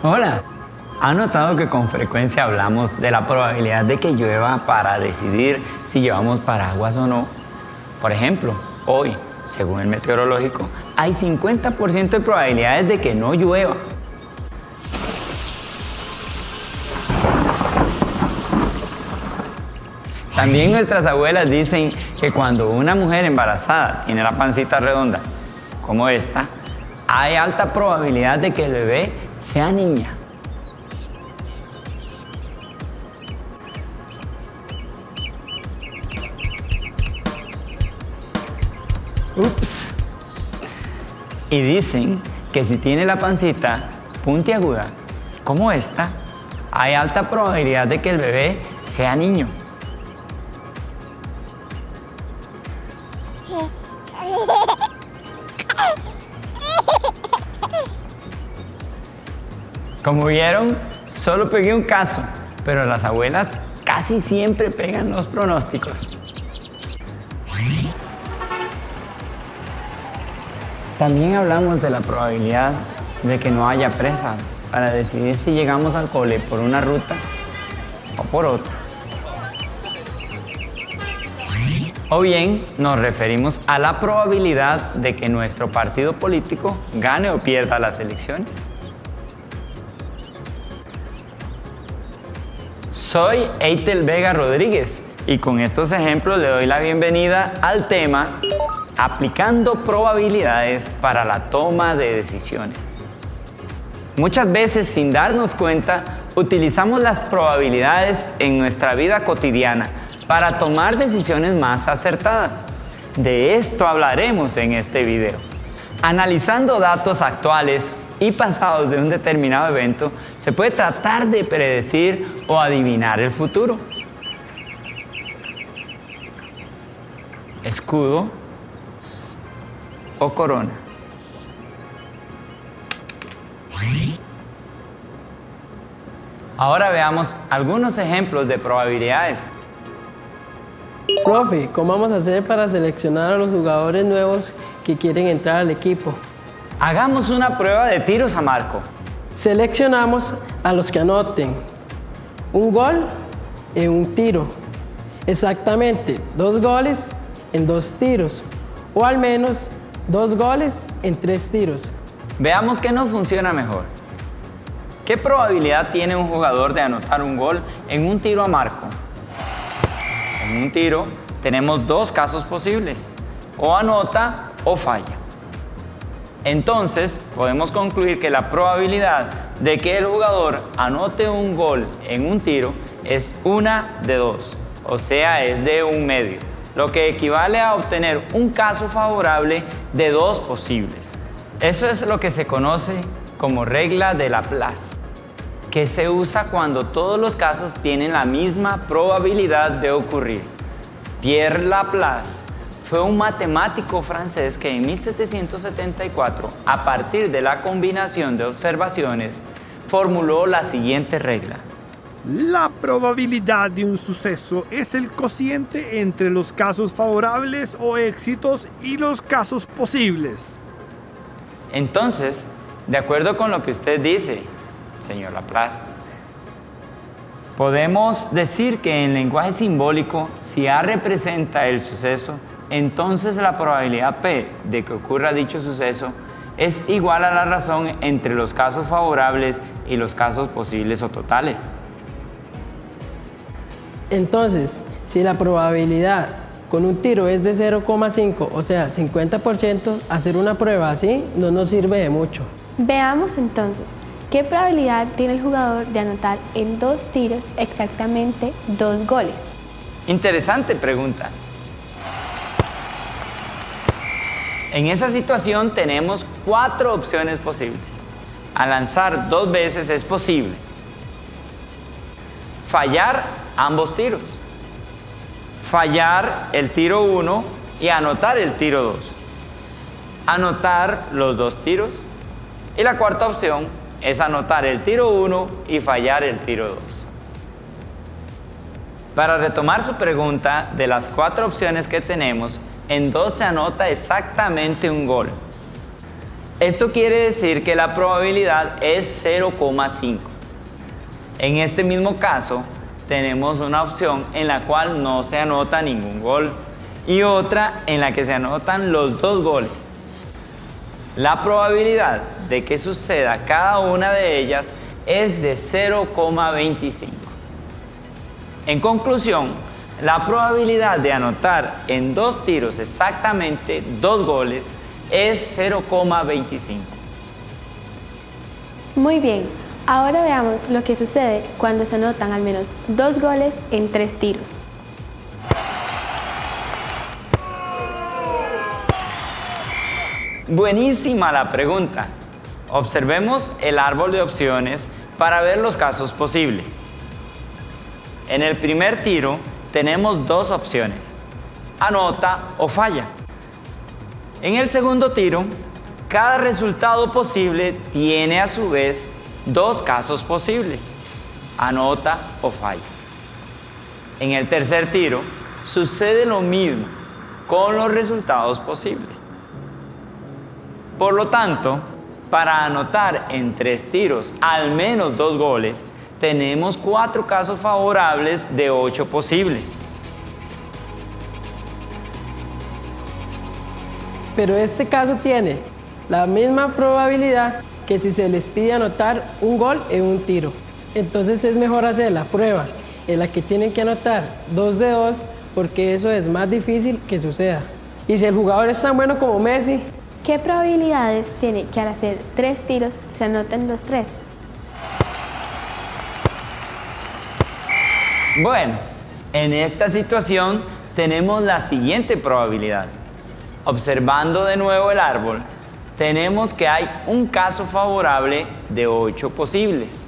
Hola. ¿Ha notado que con frecuencia hablamos de la probabilidad de que llueva para decidir si llevamos paraguas o no? Por ejemplo, hoy, según el meteorológico, hay 50% de probabilidades de que no llueva. También nuestras abuelas dicen que cuando una mujer embarazada tiene la pancita redonda, como esta, hay alta probabilidad de que el bebé sea niña. Ups. Y dicen que si tiene la pancita puntiaguda, como esta, hay alta probabilidad de que el bebé sea niño. Como vieron, solo pegué un caso, pero las abuelas casi siempre pegan los pronósticos. También hablamos de la probabilidad de que no haya presa para decidir si llegamos al cole por una ruta o por otra. O bien nos referimos a la probabilidad de que nuestro partido político gane o pierda las elecciones. Soy Eitel Vega Rodríguez y con estos ejemplos le doy la bienvenida al tema aplicando probabilidades para la toma de decisiones. Muchas veces, sin darnos cuenta, utilizamos las probabilidades en nuestra vida cotidiana para tomar decisiones más acertadas. De esto hablaremos en este video. Analizando datos actuales y pasados de un determinado evento, se puede tratar de predecir o adivinar el futuro. Escudo o corona. Ahora veamos algunos ejemplos de probabilidades. Profe, ¿cómo vamos a hacer para seleccionar a los jugadores nuevos que quieren entrar al equipo? Hagamos una prueba de tiros a marco. Seleccionamos a los que anoten un gol en un tiro. Exactamente, dos goles en dos tiros. O al menos Dos goles en tres tiros. Veamos qué nos funciona mejor. ¿Qué probabilidad tiene un jugador de anotar un gol en un tiro a marco? En un tiro tenemos dos casos posibles, o anota o falla. Entonces podemos concluir que la probabilidad de que el jugador anote un gol en un tiro es una de dos, o sea es de un medio lo que equivale a obtener un caso favorable de dos posibles. Eso es lo que se conoce como regla de Laplace, que se usa cuando todos los casos tienen la misma probabilidad de ocurrir. Pierre Laplace fue un matemático francés que en 1774, a partir de la combinación de observaciones, formuló la siguiente regla. La probabilidad de un suceso es el cociente entre los casos favorables o éxitos y los casos posibles. Entonces, de acuerdo con lo que usted dice, señor Laplace, podemos decir que en lenguaje simbólico, si A representa el suceso, entonces la probabilidad P de que ocurra dicho suceso es igual a la razón entre los casos favorables y los casos posibles o totales. Entonces, si la probabilidad con un tiro es de 0,5, o sea, 50%, hacer una prueba así no nos sirve de mucho. Veamos entonces, ¿qué probabilidad tiene el jugador de anotar en dos tiros exactamente dos goles? Interesante pregunta. En esa situación tenemos cuatro opciones posibles. Al lanzar dos veces es posible. Fallar ambos tiros. Fallar el tiro 1 y anotar el tiro 2. Anotar los dos tiros. Y la cuarta opción es anotar el tiro 1 y fallar el tiro 2. Para retomar su pregunta, de las cuatro opciones que tenemos, en dos se anota exactamente un gol. Esto quiere decir que la probabilidad es 0,5. En este mismo caso, tenemos una opción en la cual no se anota ningún gol y otra en la que se anotan los dos goles. La probabilidad de que suceda cada una de ellas es de 0,25. En conclusión, la probabilidad de anotar en dos tiros exactamente dos goles es 0,25. Muy bien, ahora veamos lo que sucede cuando se anotan al menos dos goles en tres tiros. Buenísima la pregunta. Observemos el árbol de opciones para ver los casos posibles. En el primer tiro tenemos dos opciones, anota o falla. En el segundo tiro, cada resultado posible tiene a su vez dos casos posibles, anota o falla. En el tercer tiro sucede lo mismo con los resultados posibles. Por lo tanto, para anotar en tres tiros al menos dos goles, tenemos cuatro casos favorables de ocho posibles. Pero este caso tiene la misma probabilidad que si se les pide anotar un gol en un tiro. Entonces es mejor hacer la prueba en la que tienen que anotar dos de dos porque eso es más difícil que suceda. Y si el jugador es tan bueno como Messi, ¿Qué probabilidades tiene que al hacer tres tiros se anoten los tres? Bueno, en esta situación tenemos la siguiente probabilidad. Observando de nuevo el árbol, tenemos que hay un caso favorable de 8 posibles.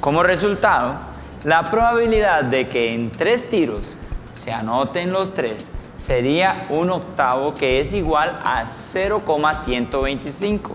Como resultado, la probabilidad de que en tres tiros se anoten los tres sería un octavo que es igual a 0,125.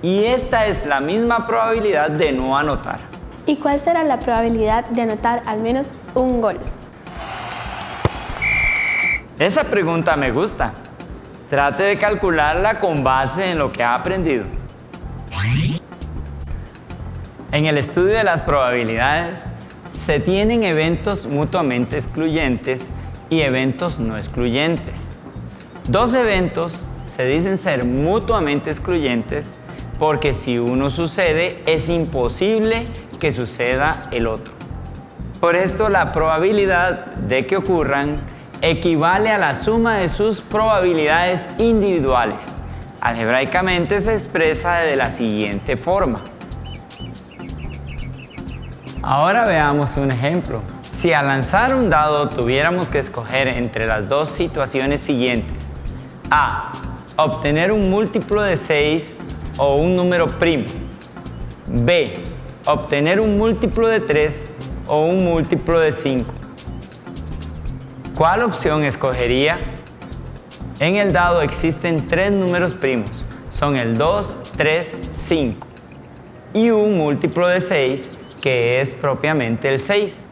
Y esta es la misma probabilidad de no anotar. ¿Y cuál será la probabilidad de anotar al menos un gol? Esa pregunta me gusta. Trate de calcularla con base en lo que ha aprendido. En el estudio de las probabilidades, se tienen eventos mutuamente excluyentes y eventos no excluyentes. Dos eventos se dicen ser mutuamente excluyentes porque si uno sucede es imposible que suceda el otro. Por esto la probabilidad de que ocurran equivale a la suma de sus probabilidades individuales. Algebraicamente se expresa de la siguiente forma. Ahora veamos un ejemplo. Si al lanzar un dado tuviéramos que escoger entre las dos situaciones siguientes, A. Obtener un múltiplo de 6 o un número primo. B. Obtener un múltiplo de 3 o un múltiplo de 5. ¿Cuál opción escogería? En el dado existen tres números primos. Son el 2, 3, 5. Y un múltiplo de 6 que es propiamente el 6.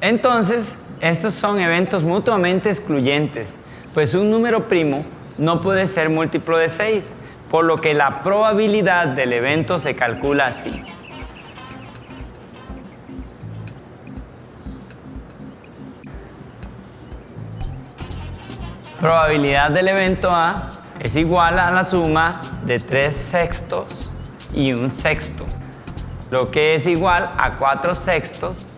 Entonces, estos son eventos mutuamente excluyentes, pues un número primo no puede ser múltiplo de 6, por lo que la probabilidad del evento se calcula así. Probabilidad del evento A es igual a la suma de 3 sextos y un sexto, lo que es igual a 4 sextos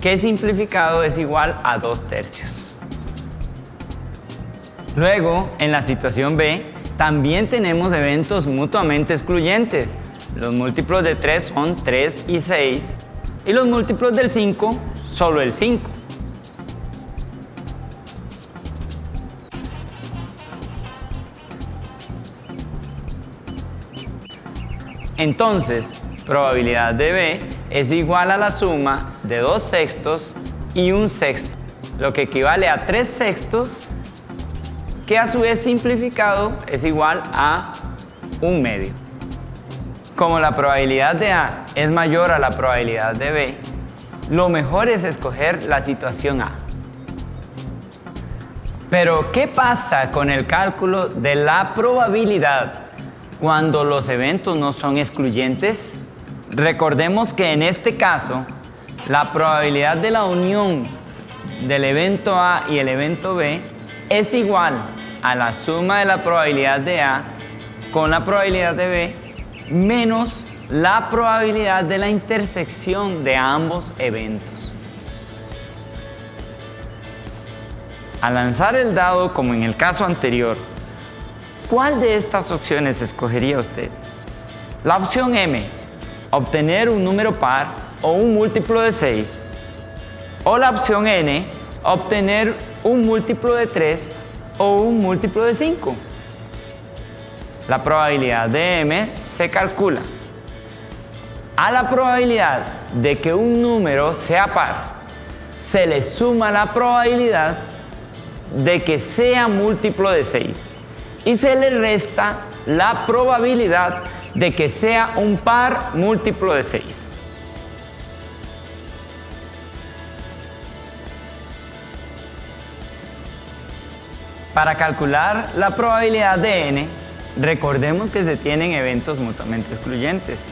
que simplificado es igual a 2 tercios. Luego, en la situación B, también tenemos eventos mutuamente excluyentes. Los múltiplos de 3 son 3 y 6 y los múltiplos del 5 solo el 5. Entonces, probabilidad de B es igual a la suma de 2 sextos y un sexto, lo que equivale a 3 sextos, que a su vez simplificado es igual a un medio. Como la probabilidad de A es mayor a la probabilidad de B, lo mejor es escoger la situación A. Pero, ¿qué pasa con el cálculo de la probabilidad cuando los eventos no son excluyentes? Recordemos que en este caso, la probabilidad de la unión del evento A y el evento B es igual a la suma de la probabilidad de A con la probabilidad de B menos la probabilidad de la intersección de ambos eventos. Al lanzar el dado, como en el caso anterior, ¿cuál de estas opciones escogería usted? La opción M, obtener un número par o un múltiplo de 6. O la opción N, obtener un múltiplo de 3 o un múltiplo de 5. La probabilidad de M se calcula. A la probabilidad de que un número sea par, se le suma la probabilidad de que sea múltiplo de 6 y se le resta la probabilidad de que sea un par múltiplo de 6. Para calcular la probabilidad de n, recordemos que se tienen eventos mutuamente excluyentes,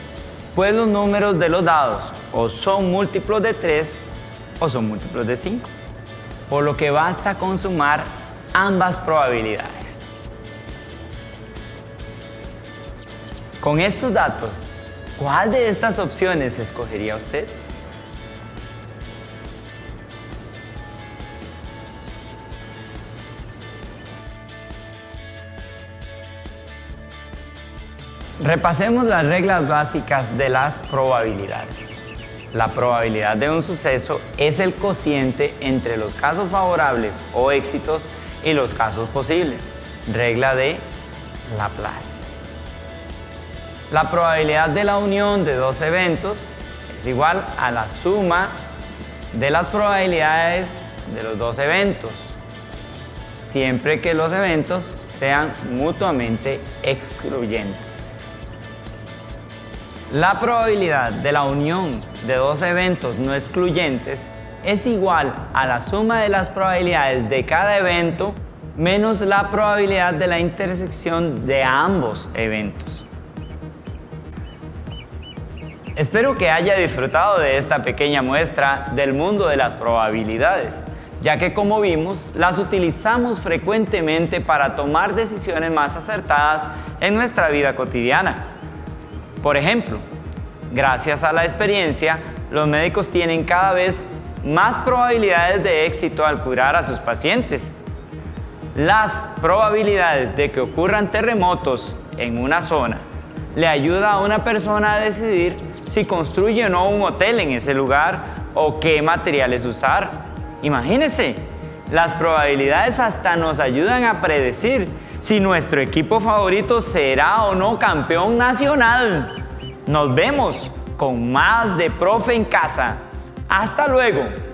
pues los números de los dados o son múltiplos de 3 o son múltiplos de 5 por lo que basta con sumar ambas probabilidades. Con estos datos, ¿cuál de estas opciones escogería usted? Repasemos las reglas básicas de las probabilidades. La probabilidad de un suceso es el cociente entre los casos favorables o éxitos y los casos posibles. Regla de Laplace. La probabilidad de la unión de dos eventos es igual a la suma de las probabilidades de los dos eventos, siempre que los eventos sean mutuamente excluyentes. La probabilidad de la unión de dos eventos no excluyentes es igual a la suma de las probabilidades de cada evento menos la probabilidad de la intersección de ambos eventos. Espero que haya disfrutado de esta pequeña muestra del mundo de las probabilidades, ya que como vimos, las utilizamos frecuentemente para tomar decisiones más acertadas en nuestra vida cotidiana. Por ejemplo, gracias a la experiencia, los médicos tienen cada vez más probabilidades de éxito al curar a sus pacientes. Las probabilidades de que ocurran terremotos en una zona le ayuda a una persona a decidir si construye o no un hotel en ese lugar o qué materiales usar. Imagínense, las probabilidades hasta nos ayudan a predecir si nuestro equipo favorito será o no campeón nacional. Nos vemos con más de Profe en Casa. Hasta luego.